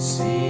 See.